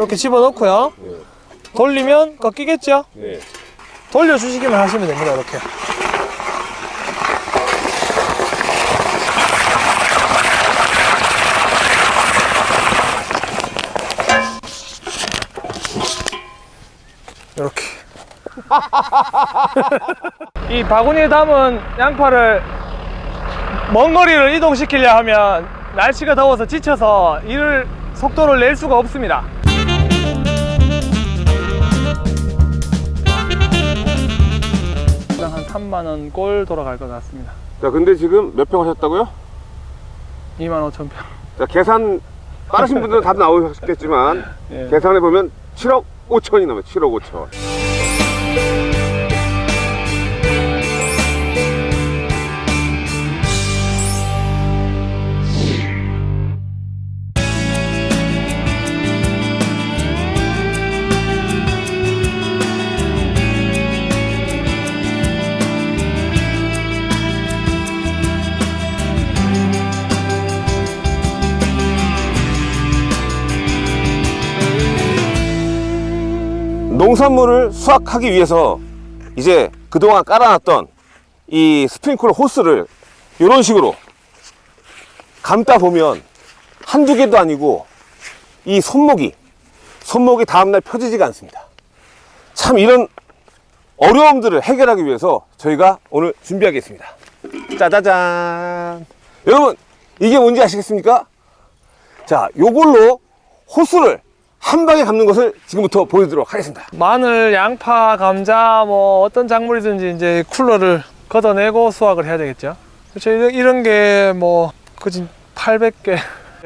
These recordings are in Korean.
이렇게 집어넣고요 네. 돌리면 꺾이겠죠? 네. 돌려주시기만 하시면 됩니다 이렇게 이렇게 이 바구니에 담은 양파를 먼 거리를 이동시키려 하면 날씨가 더워서 지쳐서 이를 속도를 낼 수가 없습니다 3만원 꼴 돌아갈 것 같습니다 자, 근데 지금 몇 평 하셨다고요? 2만 5천 평 자, 계산 빠르신 분들은 답 나오셨겠지만 예. 계산해 보면 7억 5천이 넘어요. 7억 5천. 농산물을 수확하기 위해서 이제 그동안 깔아놨던 이 스프링클러 호스를 이런 식으로 감다 보면 한두 개도 아니고 이 손목이 손목이 다음날 펴지지가 않습니다. 참 이런 어려움들을 해결하기 위해서 저희가 오늘 준비하겠습니다. 짜자잔! 여러분 이게 뭔지 아시겠습니까? 자 요걸로 호스를 한 방에 감는 것을 지금부터 보여드리도록 하겠습니다 마늘, 양파, 감자 뭐 어떤 작물이든지 이제 쿨러를 걷어내고 수확을 해야 되겠죠. 그렇죠. 이런, 이런 게뭐 그지 800개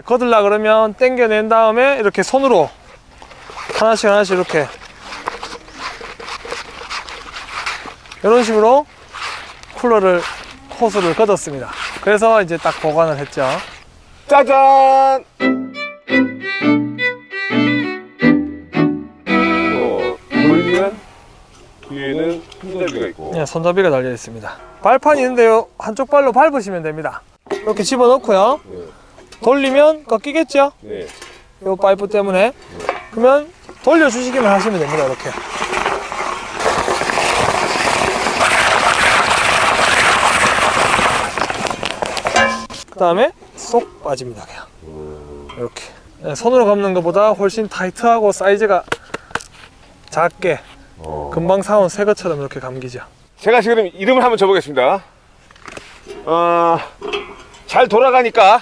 걷으려 그러면 땡겨낸 다음에 이렇게 손으로 하나씩 하나씩 이렇게 이런 식으로 쿨러를 호스를 걷었습니다. 그래서 이제 딱 보관을 했죠. 짜잔! 손잡이가 있고 네, 손잡이가 달려 있습니다. 발판이 있는데요. 한쪽 발로 밟으시면 됩니다. 이렇게 집어넣고요. 네, 돌리면 꺾이겠죠? 네. 요 파이프 때문에 그러면 돌려주시기만 하시면 됩니다 이렇게 그 다음에 쏙 빠집니다 그냥 이렇게 네, 손으로 감는 것보다 훨씬 타이트하고 사이즈가 작게 어. 금방 사온 새 것처럼 이렇게 감기죠 제가 지금 이름을 한번 줘보겠습니다 어, 잘 돌아가니까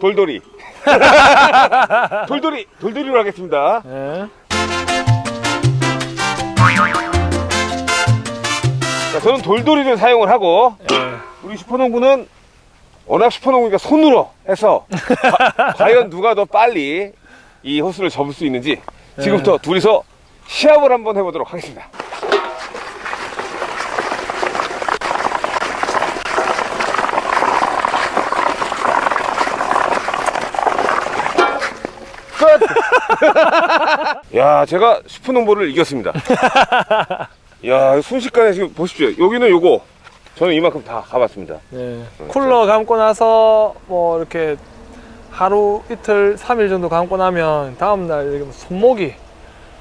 돌돌이 돌돌이 돌돌이로 하겠습니다 네. 자, 저는 돌돌이를 사용을 하고 네. 우리 슈퍼농부는 워낙 슈퍼농부니까 손으로 해서 과, 과연 누가 더 빨리 이 호스를 접을 수 있는지 지금부터 둘이서 시합을 한번 해보도록 하겠습니다. 끝! 야, 제가 슈퍼농부를 이겼습니다. 야, 순식간에 지금 보십시오. 여기는 요거. 저는 이만큼 다 가봤습니다. 네. 쿨러 감고 나서 뭐 이렇게 하루 이틀 삼일 정도 감고 나면 다음날 뭐 손목이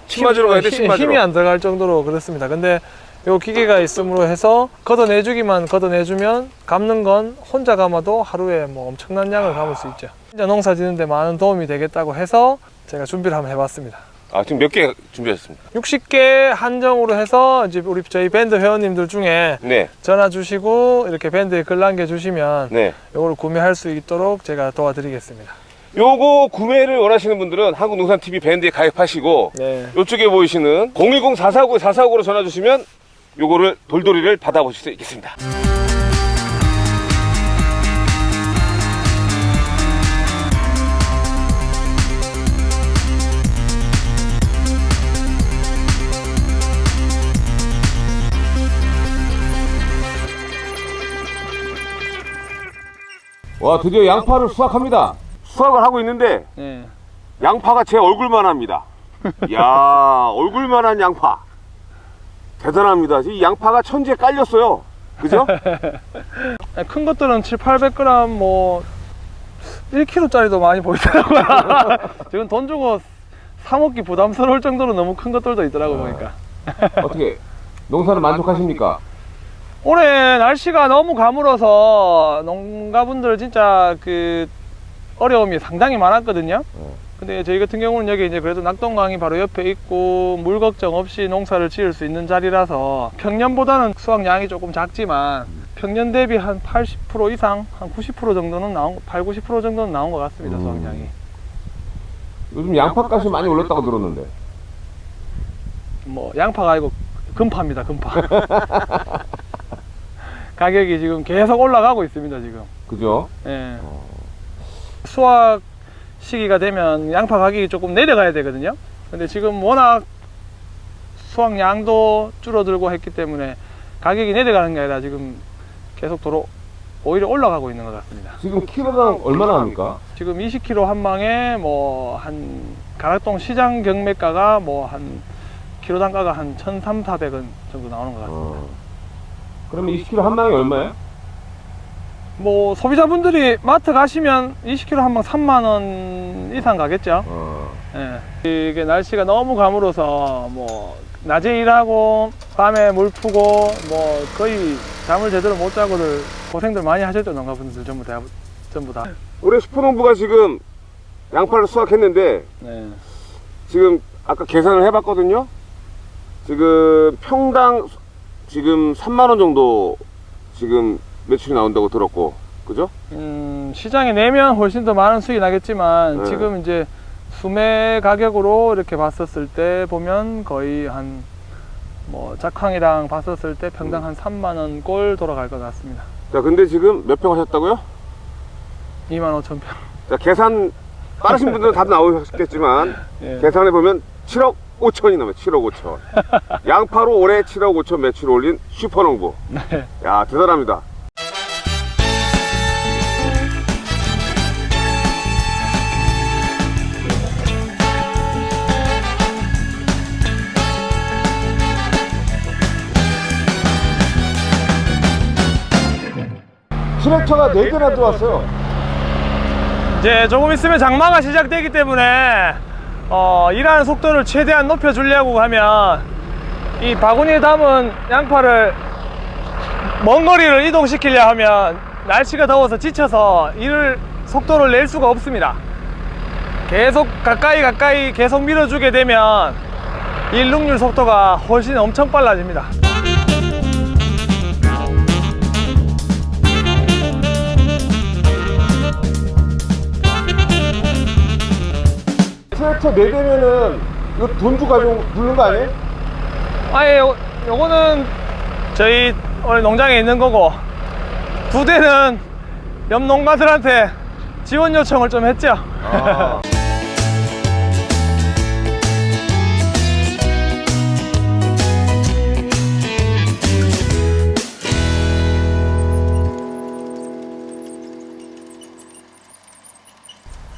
침 맞으러 가야 돼, 힘- 침 맞으러. 힘이 안 들어갈 정도로 그렇습니다 근데 요 기계가 있음으로 해서 걷어내주기만 걷어내주면 감는 건 혼자 감아도 하루에 뭐 엄청난 양을 감을 수 있죠 진짜 농사 짓는데 많은 도움이 되겠다고 해서 제가 준비를 한번 해봤습니다 아, 지금 몇 개 준비하셨습니까? 60개 한정으로 해서 이제 우리 저희 밴드 회원님들 중에 네, 전화 주시고 이렇게 밴드에 글 남겨 주시면 네. 이걸 구매할 수 있도록 제가 도와드리겠습니다. 요거 구매를 원하시는 분들은 한국농산TV 밴드에 가입하시고 네. 요쪽에 보이시는 010-449-449로 전화 주시면 요거를 돌돌이를 받아보실 수 있겠습니다. 와 드디어 양파를 수확합니다. 수확을 하고 있는데 네. 양파가 제 얼굴만 합니다. 야 얼굴만 한 양파. 대단합니다. 이 양파가 천지에 깔렸어요. 그죠? 큰 것들은 7, 800g 뭐 1kg짜리도 많이 보이더라고요. 지금 돈 주고 사 먹기 부담스러울 정도로 너무 큰 것들도 있더라고 보니까. 어떻게 농사는 만족하십니까? 올해 날씨가 너무 가물어서 농가분들 진짜 그 어려움이 상당히 많았거든요. 어. 근데 저희 같은 경우는 여기 이제 그래도 낙동강이 바로 옆에 있고 물 걱정 없이 농사를 지을 수 있는 자리라서 평년보다는 수확량이 조금 작지만 평년 대비 한 80% 이상, 한 90% 정도는 나온, 8, 90% 정도는 나온 것 같습니다, 음. 수확량이. 요즘 양파값이 많이 올랐다고 들었는데. 뭐 양파가 아니고 금파입니다, 금파. 가격이 지금 계속 올라가고 있습니다, 지금. 그죠? 예. 수확 시기가 되면 양파 가격이 조금 내려가야 되거든요. 근데 지금 워낙 수확량도 줄어들고 했기 때문에 가격이 내려가는 게 아니라 지금 계속 도로 오히려 올라가고 있는 것 같습니다. 지금 키로당 얼마나 합니까? 지금 20kg 한 망에 뭐 한 가락동 시장 경매가가 뭐 한 키로 단가가 한 1,300, 400원 정도 나오는 것 같습니다. 어. 그러면 20kg 한 망이 얼마예요? 뭐 소비자분들이 마트 가시면 20kg 한망 3만 원 이상 가겠죠. 어. 예. 이게 날씨가 너무 가물어서 뭐 낮에 일하고 밤에 물 푸고 뭐 거의 잠을 제대로 못 자고들 고생들 많이 하셨죠 농가분들 전부 다 전부 다. 올해 슈퍼농부가 지금 양파를 수확했는데 네. 지금 아까 계산을 해봤거든요. 지금 평당 지금 3만 원 정도 지금 매출이 나온다고 들었고, 그죠? 음, 시장에 내면 훨씬 더 많은 수익이 나겠지만 네. 지금 이제 수매 가격으로 이렇게 봤었을 때 보면 거의 한 뭐 작황이랑 봤었을 때 평당 한 3만 원 꼴 돌아갈 것 같습니다. 자, 근데 지금 몇 평 하셨다고요? 2만 5천 평. 자, 계산 빠르신 분들은 답 나오셨겠지만 예. 계산해 보면 7억 5천이 넘어요. 7억 5천. 양파로 올해 7억 5천 매출 올린 슈퍼농부. 네. 야, 대단합니다. 트랙터가 4대나 들어왔어요. 이제 조금 있으면 장마가 시작되기 때문에 어, 일하는 속도를 최대한 높여주려고 하면 이 바구니에 담은 양파를 먼 거리를 이동시키려 하면 날씨가 더워서 지쳐서 일을 속도를 낼 수가 없습니다. 계속 가까이 가까이 계속 밀어주게 되면 일 능률 속도가 훨씬 엄청 빨라집니다. 트랙터 4대면은 이거 돈 주고 부른 거 아니에요? 아예 요, 요거는 저희 오늘 농장에 있는 거고 두 대는 옆 농가들한테 지원 요청을 좀 했죠. 아.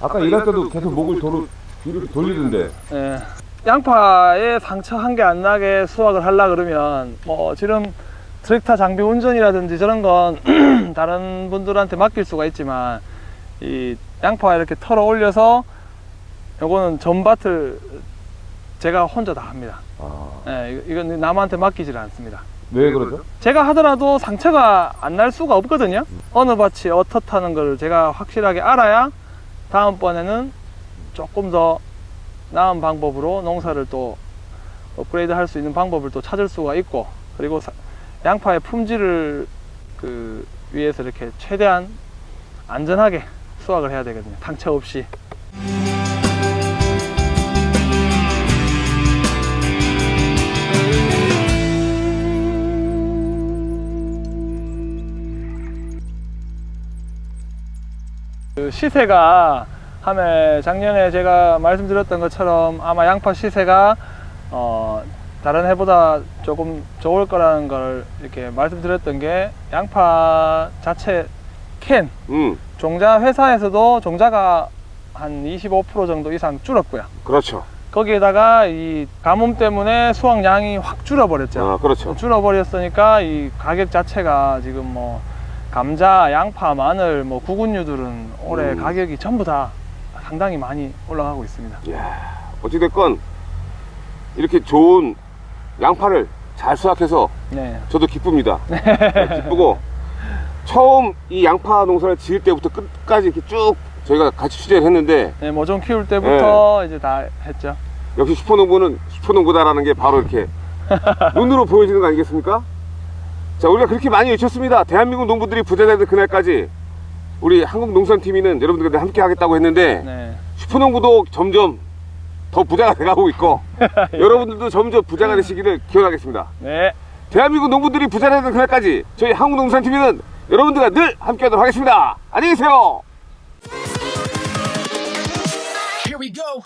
아까 일할 때도 계속 목을 도로 뒤로 돌리던데. 예. 양파에 상처 한 개 안 나게 수확을 하려 그러면 뭐 지금 트랙터 장비 운전이라든지 저런 건 다른 분들한테 맡길 수가 있지만 이 양파 이렇게 털어 올려서 요거는 전밭을 제가 혼자 다 합니다. 아, 예, 이건 남한테 맡기질 않습니다. 왜 그러죠? 제가 하더라도 상처가 안 날 수가 없거든요. 어느 밭이 어떻다는 걸 제가 확실하게 알아야 다음번에는 조금 더 나은 방법으로 농사를 또 업그레이드 할 수 있는 방법을 또 찾을 수가 있고 그리고 사- 양파의 품질을 그 위해서 이렇게 최대한 안전하게 수확을 해야 되거든요. 상처 없이. 그 시세가 하면 작년에 제가 말씀드렸던 것처럼 아마 양파 시세가 어 다른 해보다 조금 좋을 거라는 걸 이렇게 말씀드렸던 게 양파 자체 캔 음, 종자 회사에서도 종자가 한 25% 정도 이상 줄었고요. 그렇죠. 거기에다가 이 가뭄 때문에 수확량이 확 줄어버렸죠. 아, 그렇죠. 줄어버렸으니까 이 가격 자체가 지금 뭐 감자, 양파, 마늘, 뭐 구근류들은 올해 음. 가격이 전부 다 상당히 많이 올라가고 있습니다. 이야, 어찌됐건 이렇게 좋은 양파를 잘 수확해서 네. 저도 기쁩니다. 네, 기쁘고 처음 이 양파 농사를 지을 때부터 끝까지 이렇게 쭉 저희가 같이 취재를 했는데 네, 모종 키울 때부터 이제 다 했죠. 역시 슈퍼농부는 슈퍼농부다라는 게 바로 이렇게 눈으로 보여지는 거 아니겠습니까? 자, 우리가 그렇게 많이 외쳤습니다. 대한민국 농부들이 부자 되는 그날까지 우리 한국농산TV는 여러분들과 함께 하겠다고 했는데 네. 슈퍼농부도 점점 더 부자가 돼가고 있고 여러분들도 점점 부자가 되시기를 기원하겠습니다. 네. 대한민국 농부들이 부자 되는 그날까지 저희 한국농산TV는 여러분들과 늘 함께 하도록 하겠습니다. 안녕히 계세요. Here we go.